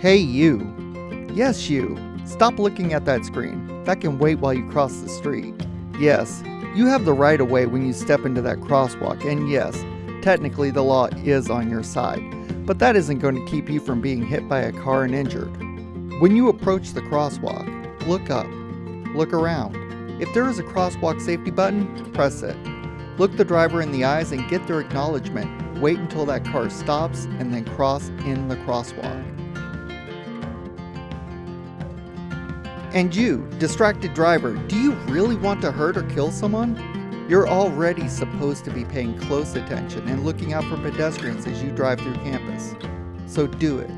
Hey you! Yes you! Stop looking at that screen. That can wait while you cross the street. Yes, you have the right of way when you step into that crosswalk, and yes, technically the law is on your side, but that isn't going to keep you from being hit by a car and injured. When you approach the crosswalk, look up, look around. If there is a crosswalk safety button, press it. Look the driver in the eyes and get their acknowledgement. Wait until that car stops and then cross in the crosswalk. And you, distracted driver, do you really want to hurt or kill someone? You're already supposed to be paying close attention and looking out for pedestrians as you drive through campus. So do it.